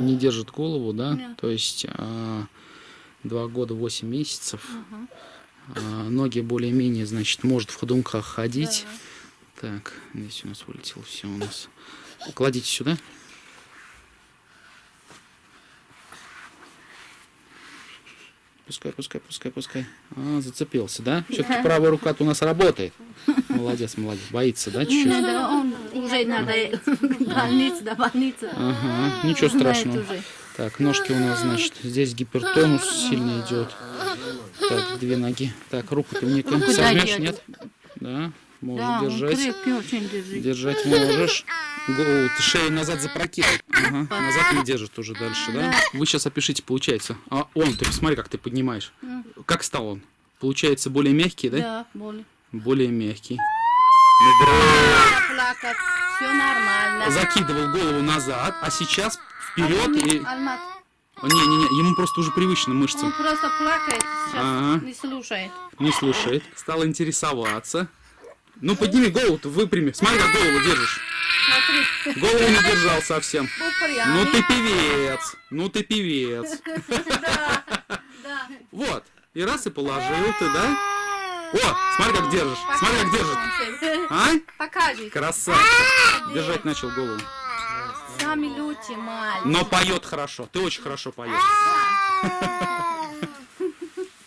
не держит голову, да? Да. То есть а, два года восемь месяцев. Ага. А, ноги более-менее, значит, может в ходунках ходить. Да. Так, здесь у нас вылетело все у нас. Кладите сюда. Пускай, пускай, пускай, пускай. А, зацепился, да? Все-таки правая рука-то у нас работает. Молодец, молодец. Боится, да, чуть-чуть? надо, он уже надо больница, до больницы. Ага, ничего страшного. Так, ножки у нас, значит, здесь гипертонус сильно идет. Так, две ноги. Так, руку ты мне Руку сожмешь, нет? Да, можешь Да, держать. крепкий очень держит. Держать можешь. Шею назад запрокинул. Ага, назад не держит уже дальше, да? Вы сейчас опишите, получается. А он, ты посмотри, как ты поднимаешь. Как стал он? Получается, более мягкий, да? Да, боли. Более мягкий. Все нормально. Закидывал голову назад, а сейчас вперед и... Не-не-не, ему просто уже привычно он мышцы. просто плакает сейчас, Ага. не слушает. Не слушает. Стал интересоваться. Ну, подними голову, выпрями. Смотри, как голову держишь. Смотри, Голову не держал совсем. Ну ты певец. Ну ты певец. Вот. И раз и положил ты, да? О, смотри, как держишь. Смотри, как держит. А? Покажи. Красавчик. Держать начал голову. Сами люди мальчик. Но поет хорошо. Ты очень хорошо поешь.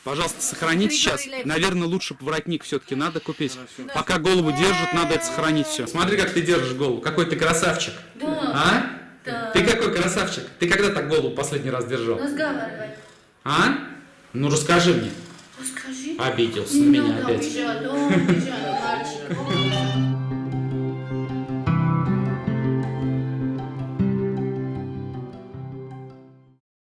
Пожалуйста, сохраните сейчас. Наверное, лучше воротник все-таки надо купить. Пока голову держит, надо это сохранить все. Смотри, как ты держишь голову. Какой ты красавчик. А? Ты какой красавчик. Ты когда так голову последний раз держал? Разговаривай. А? Ну расскажи мне. Скажи. Обиделся на меня опять. Бежал, мальчик.